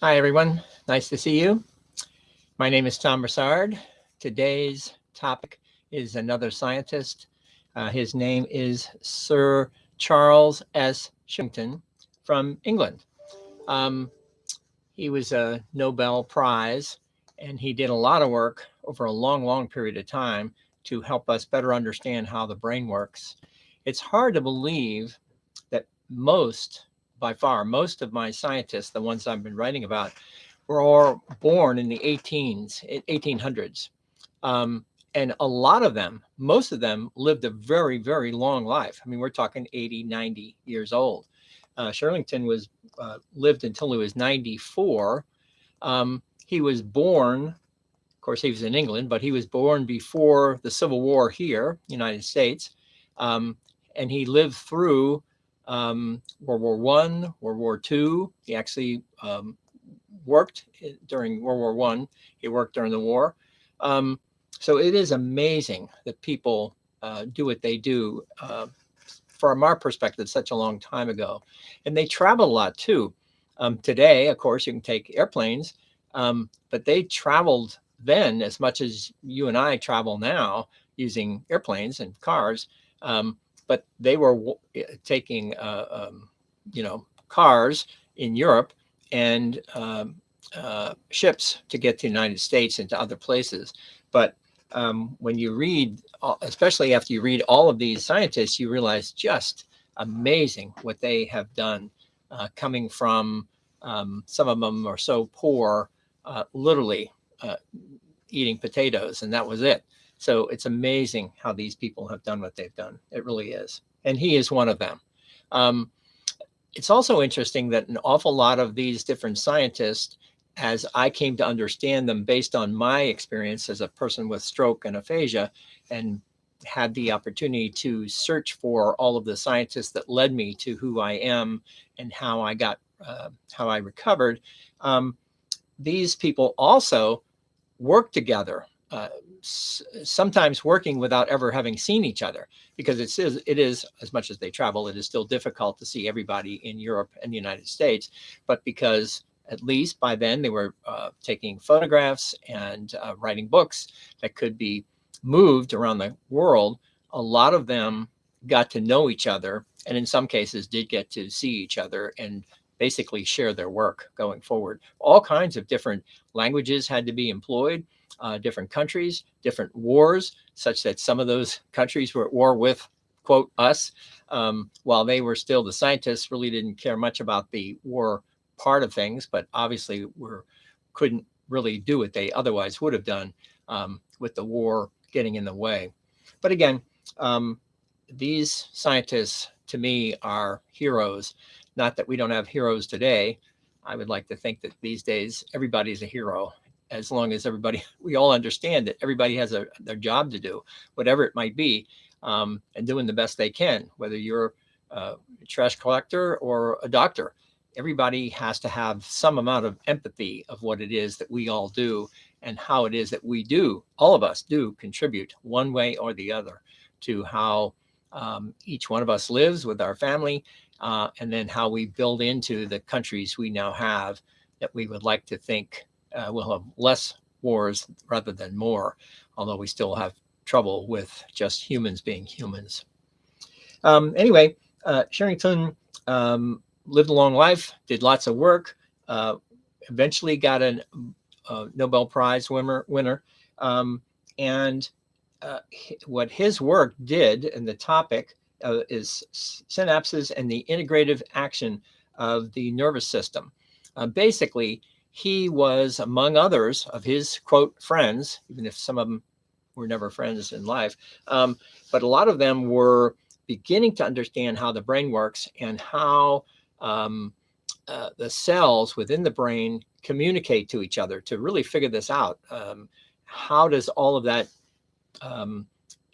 Hi, everyone. Nice to see you. My name is Tom Broussard. Today's topic is another scientist. Uh, his name is Sir Charles S. Sherrington from England. Um, he was a Nobel Prize, and he did a lot of work over a long, long period of time to help us better understand how the brain works. It's hard to believe that most, by far, most of my scientists, the ones I've been writing about, were all born in the 18s, 1800s. Um, and a lot of them, most of them lived a very, very long life. I mean, we're talking 80, 90 years old. Uh, Sherrington was uh, lived until he was 94. Um, he was born, of course, he was in England, but he was born before the Civil War here, United States. Um, and he lived through um, World War One, World War Two. He actually um, worked during World War One. He worked during the war. Um, so it is amazing that people uh, do what they do uh, from our perspective such a long time ago. And they travel a lot too. Um, today, of course, you can take airplanes, um, but they traveled then as much as you and I travel now using airplanes and cars. Um, but they were eh, taking, uh, um, you know, cars in Europe and um, uh, ships to get to the United States and to other places. But um, when you read, especially after you read all of these scientists, you realize just amazing what they have done uh, coming from um, some of them are so poor, uh, literally uh, eating potatoes, and that was it. So it's amazing how these people have done what they've done. It really is. And he is one of them. Um, it's also interesting that an awful lot of these different scientists as I came to understand them based on my experience as a person with stroke and aphasia and had the opportunity to search for all of the scientists that led me to who I am and how I got, uh, how I recovered. Um, these people also work together, uh, sometimes working without ever having seen each other because it is, it is, as much as they travel, it is still difficult to see everybody in Europe and the United States, but because at least by then they were uh, taking photographs and uh, writing books that could be moved around the world. A lot of them got to know each other and in some cases did get to see each other and basically share their work going forward. All kinds of different languages had to be employed, uh, different countries, different wars, such that some of those countries were at war with, quote, us, um, while they were still, the scientists really didn't care much about the war part of things, but obviously we're couldn't really do what they otherwise would have done um, with the war getting in the way. But again, um, these scientists to me are heroes. Not that we don't have heroes today. I would like to think that these days everybody's a hero as long as everybody, we all understand that everybody has a, their job to do, whatever it might be, um, and doing the best they can, whether you're a trash collector or a doctor. Everybody has to have some amount of empathy of what it is that we all do and how it is that we do, all of us do contribute one way or the other to how um, each one of us lives with our family uh, and then how we build into the countries we now have that we would like to think uh, will have less wars rather than more, although we still have trouble with just humans being humans. Um, anyway, uh, Sherrington um, lived a long life, did lots of work, uh, eventually got a, a, Nobel Prize winner. winner um, and uh, what his work did, and the topic uh, is synapses and the integrative action of the nervous system. Uh, basically, he was, among others of his, quote, friends, even if some of them were never friends in life, um, but a lot of them were beginning to understand how the brain works and how um, uh, the cells within the brain communicate to each other to really figure this out. Um, how does all of that um,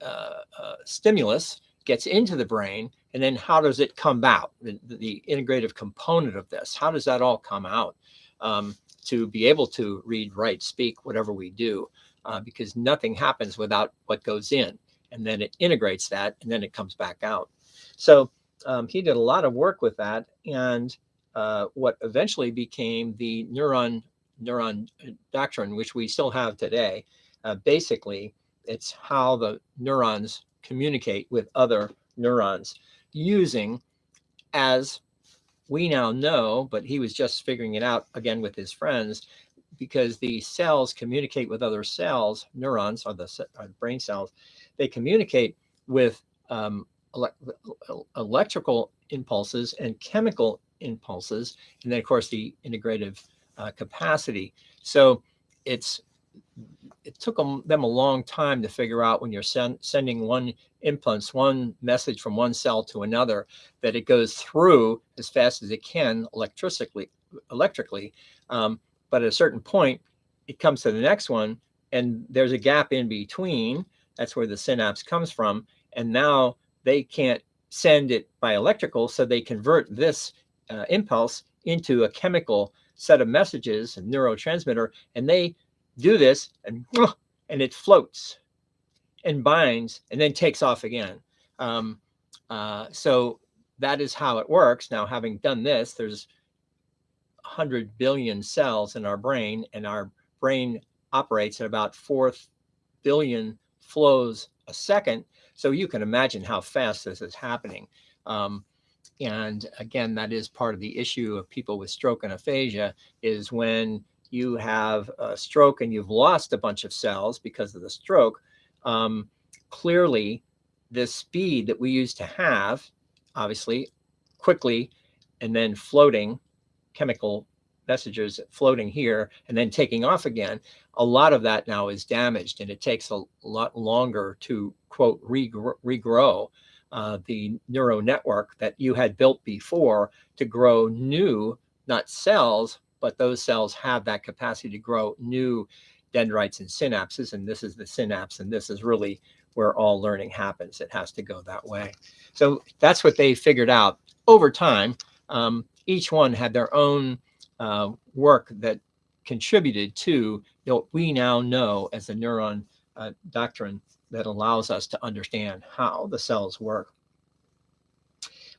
uh, uh, stimulus gets into the brain and then how does it come out the, the, integrative component of this how does that all come out um, to be able to read write speak whatever we do uh, because nothing happens without what goes in and then it integrates that and then it comes back out so um, he did a lot of work with that. And uh, what eventually became the neuron neuron doctrine, which we still have today. Uh, basically, it's how the neurons communicate with other neurons using, as we now know, but he was just figuring it out again with his friends, because the cells communicate with other cells, neurons or the, or the brain cells, they communicate with um, ele electrical impulses and chemical impulses, and then of course the integrative uh, capacity. So it's it took them, them a long time to figure out when you're sen sending one impulse, one message from one cell to another, that it goes through as fast as it can electrically, electrically. Um, but at a certain point, it comes to the next one and there's a gap in between. That's where the synapse comes from. And now they can't send it by electrical. So they convert this uh, impulse into a chemical set of messages, a neurotransmitter, and they do this and, and it floats and binds and then takes off again. Um, uh, so that is how it works. Now, having done this, there's 100 billion cells in our brain, and our brain operates at about 4 billion flows a second. So you can imagine how fast this is happening. Um, and again, that is part of the issue of people with stroke and aphasia is when you have a stroke and you've lost a bunch of cells because of the stroke, um, clearly the speed that we used to have, obviously, quickly and then floating chemical messages floating here and then taking off again, a lot of that now is damaged and it takes a lot longer to quote regrow, regrow uh, the neural network that you had built before to grow new, not cells, but those cells have that capacity to grow new dendrites and synapses. And this is the synapse. And this is really where all learning happens. It has to go that way. So that's what they figured out over time. Um, each one had their own uh, work that contributed to what we now know as the neuron uh, doctrine that allows us to understand how the cells work.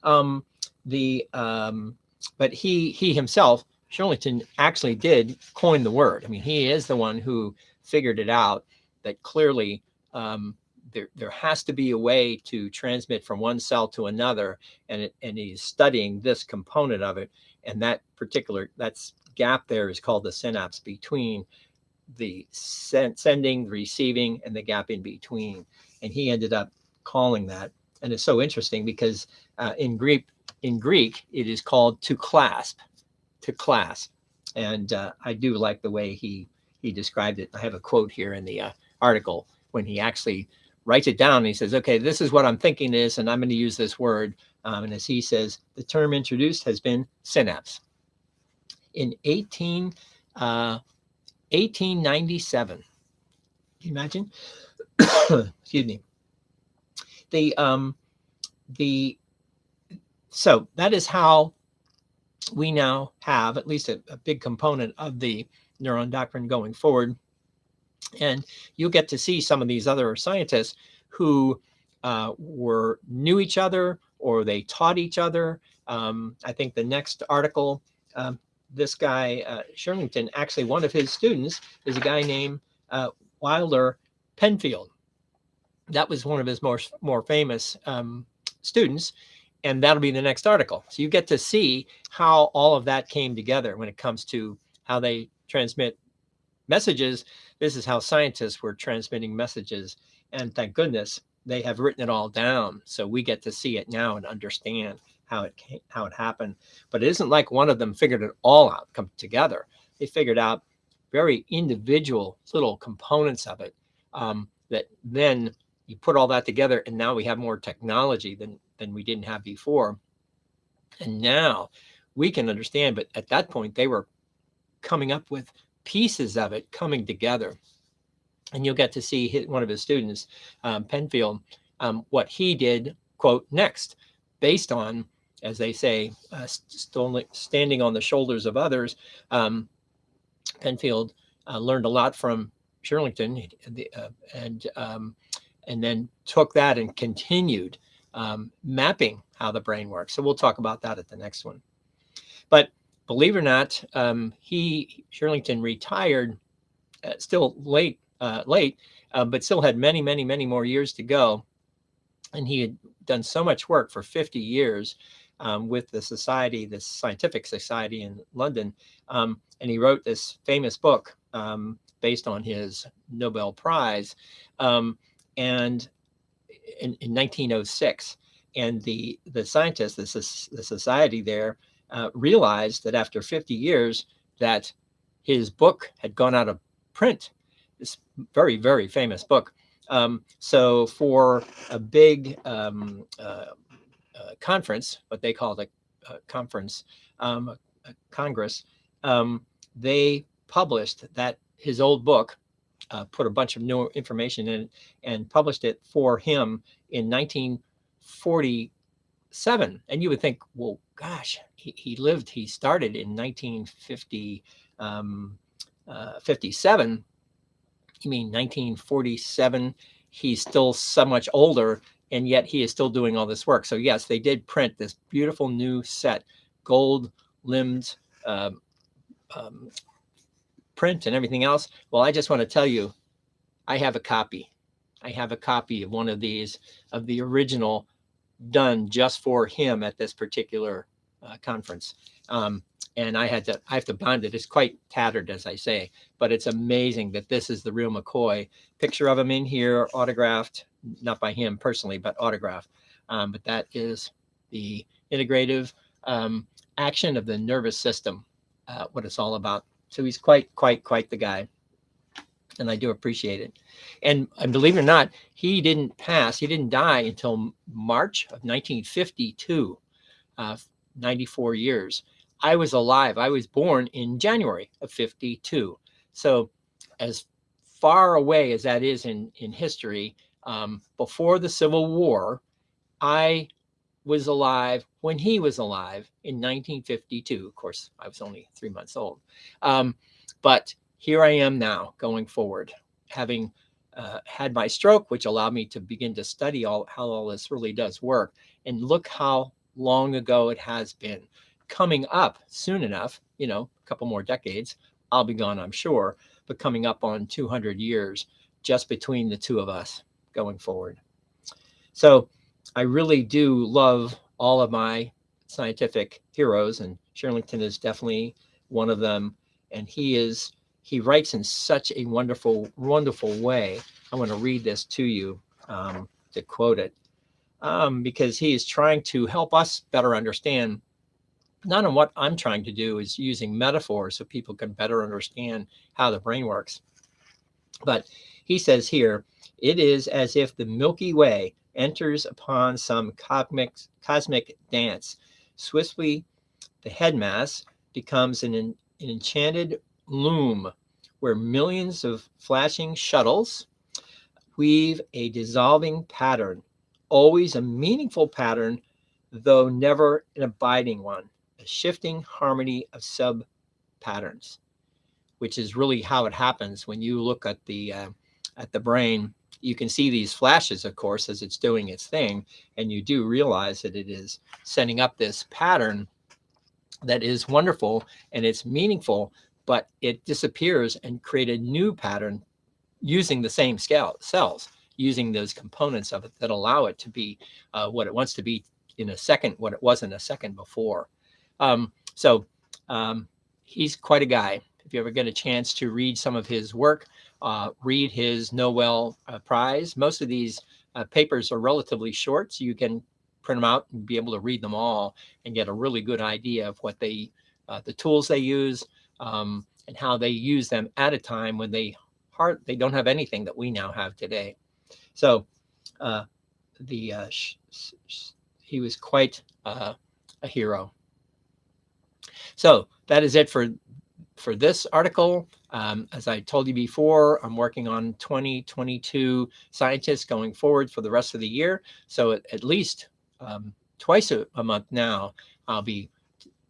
Um, the um, but he he himself Shirlington actually did coin the word. I mean, he is the one who figured it out that clearly um, there, there has to be a way to transmit from one cell to another. And, it, and he's studying this component of it. And that particular, that's gap there is called the synapse between the send, sending, receiving, and the gap in between. And he ended up calling that. And it's so interesting because uh, in Greek, in Greek, it is called to clasp to class. And uh, I do like the way he he described it. I have a quote here in the uh, article when he actually writes it down. he says, okay, this is what I'm thinking is, and I'm going to use this word. Um, and as he says, the term introduced has been synapse. In 18, uh, 1897, can you imagine? Excuse me. The, um, the, so that is how we now have at least a, a big component of the neuron doctrine going forward. And you'll get to see some of these other scientists who uh, were knew each other or they taught each other. Um, I think the next article, um, this guy, uh, actually one of his students is a guy named uh, Wilder Penfield. That was one of his more, more famous um, students and that'll be the next article. So you get to see how all of that came together when it comes to how they transmit messages. This is how scientists were transmitting messages. And thank goodness they have written it all down. So we get to see it now and understand how it came, how it happened. But it isn't like one of them figured it all out, come together. They figured out very individual little components of it um, that then you put all that together and now we have more technology than than we didn't have before. And now we can understand, but at that point they were coming up with pieces of it coming together. And you'll get to see his, one of his students, um, Penfield, um, what he did, quote, next, based on, as they say, uh, st standing on the shoulders of others. Um, Penfield uh, learned a lot from Shirlington uh, and, um, and then took that and continued um, mapping how the brain works. So we'll talk about that at the next one. But believe it or not, um, he Shirlington retired uh, still late, uh, late, uh, but still had many, many, many more years to go. And he had done so much work for 50 years um, with the society, the scientific society in London. Um, and he wrote this famous book um, based on his Nobel Prize. Um, and in, in, 1906, and the the scientists, the, the society there, uh, realized that after 50 years, that his book had gone out of print. This very very famous book. Um, so for a big um, uh, uh, conference, what they called a, a conference, um, a, congress, um, they published that his old book, uh, put a bunch of new information in and published it for him in 1947. And you would think, well, gosh, he, he lived, he started in 1950, um, uh, 57. You mean 1947? He's still so much older and yet he is still doing all this work. So yes, they did print this beautiful new set, gold limbed um, um, print and everything else. Well, I just want to tell you, I have a copy. I have a copy of one of these, of the original done just for him at this particular uh, conference. Um, and I had to, I have to bind it. It's quite tattered, as I say, but it's amazing that this is the real McCoy. Picture of him in here, autographed, not by him personally, but autographed. Um, but that is the integrative um, action of the nervous system, uh, what it's all about. So he's quite, quite, quite the guy. And I do appreciate it. And, and believe it or not, he didn't pass, he didn't die until March of 1952, uh, 94 years. I was alive. I was born in January of 52. So as far away as that is in, in history, um, before the Civil War, I was alive when he was alive in 1952. Of course, I was only three months old. Um, but here I am now going forward, having uh, had my stroke, which allowed me to begin to study all how all this really does work. And look how long ago it has been coming up soon enough, you know, a couple more decades, I'll be gone, I'm sure, but coming up on 200 years just between the two of us going forward. So I really do love all of my scientific heroes and Shirlington is definitely one of them. And he is, he writes in such a wonderful, wonderful way. I want to read this to you um, to quote it um, because he is trying to help us better understand not on what I'm trying to do is using metaphors so people can better understand how the brain works. But he says here, it is as if the Milky Way enters upon some cosmic, cosmic dance. Swiftly, the headmass becomes an, an enchanted loom where millions of flashing shuttles weave a dissolving pattern, always a meaningful pattern, though never an abiding one a shifting harmony of sub patterns, which is really how it happens when you look at the uh, at the brain. You can see these flashes, of course, as it's doing its thing, and you do realize that it is setting up this pattern that is wonderful and it's meaningful, but it disappears and create a new pattern using the same scale cells, using those components of it that allow it to be uh, what it wants to be in a second, what it wasn't a second before. Um, so um, he's quite a guy. If you ever get a chance to read some of his work, uh, read his Nobel uh, Prize. Most of these uh, papers are relatively short, so you can print them out and be able to read them all and get a really good idea of what they, uh, the tools they use, um, and how they use them at a time when they hard they don't have anything that we now have today. So uh, the uh, he was quite a hero. So that is it for for this article. Um, as I told you before, I'm working on 2022 scientists going forward for the rest of the year. So at, at least um, twice a, a, month now, I'll be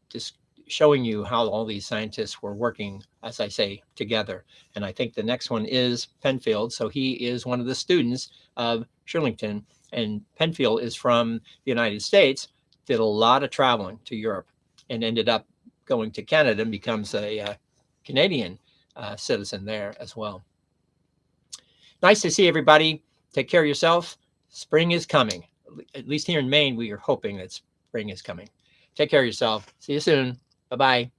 just showing you how all these scientists were working, as I say, together. And I think the next one is Penfield. So he is one of the students of Shirlington. And Penfield is from the United States, did a lot of traveling to Europe and ended up going to Canada and becomes a uh, Canadian uh, citizen there as well. Nice to see everybody. Take care of yourself. Spring is coming. At least here in Maine, we are hoping that spring is coming. Take care of yourself. See you soon. Bye bye.